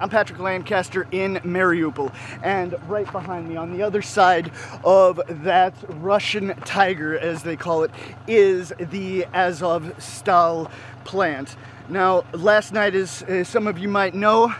I'm Patrick Lancaster in Mariupol, and right behind me on the other side of that Russian tiger, as they call it, is the Azov Stal plant. Now, last night, as, as some of you might know,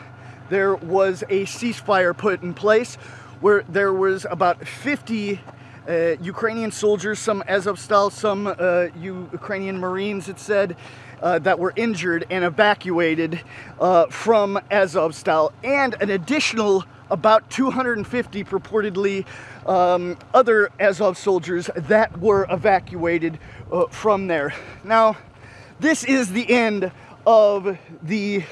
there was a ceasefire put in place where there was about 50 uh, Ukrainian soldiers, some Azovstal, some uh, Ukrainian Marines, it said, uh, that were injured and evacuated uh, from Azovstal, and an additional about 250 purportedly um, other Azov soldiers that were evacuated uh, from there. Now, this is the end of the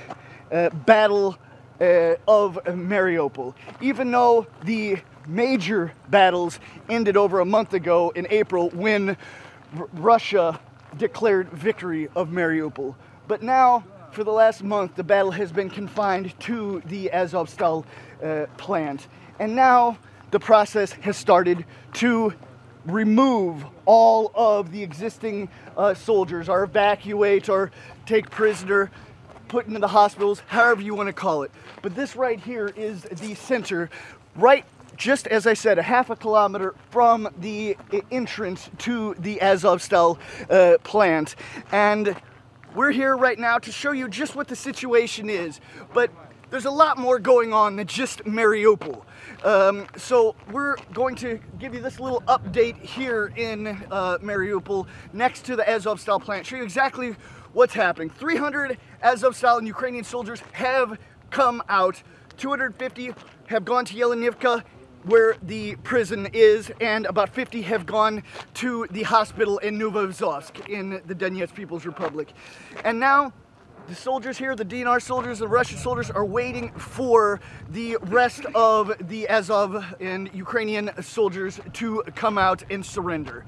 uh, battle of Mariupol. Even though the major battles ended over a month ago in April when R Russia declared victory of Mariupol. But now, for the last month, the battle has been confined to the Azovstal uh, plant. And now the process has started to remove all of the existing uh, soldiers, or evacuate, or take prisoner, put into the hospitals, however you want to call it. But this right here is the center, right just as I said, a half a kilometer from the entrance to the Azovstal uh, plant. And we're here right now to show you just what the situation is. But there's a lot more going on than just Mariupol. Um, so we're going to give you this little update here in uh, Mariupol next to the Azovstal plant, show you exactly what's happening. 300 Azovstal and Ukrainian soldiers have come out. 250 have gone to Yelenivka where the prison is, and about 50 have gone to the hospital in Novoazovsk in the Donetsk People's Republic. And now the soldiers here, the DNR soldiers, the Russian soldiers are waiting for the rest of the Azov and Ukrainian soldiers to come out and surrender.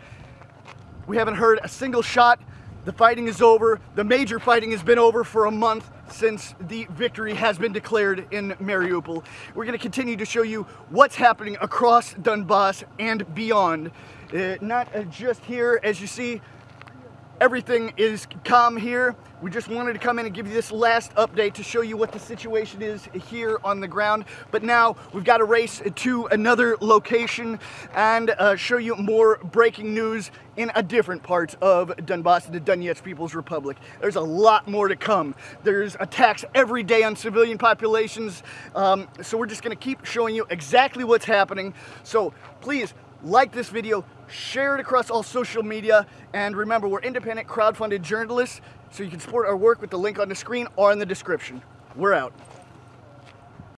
We haven't heard a single shot the fighting is over. The major fighting has been over for a month since the victory has been declared in Mariupol. We're going to continue to show you what's happening across Donbass and beyond. Uh, not uh, just here, as you see, everything is calm here. We just wanted to come in and give you this last update to show you what the situation is here on the ground. But now we've got to race to another location and uh, show you more breaking news in a different part of Donbass, the Donetsk People's Republic. There's a lot more to come. There's attacks every day on civilian populations. Um, so we're just going to keep showing you exactly what's happening. So please like this video, share it across all social media, and remember, we're independent crowd-funded journalists, so you can support our work with the link on the screen or in the description. We're out.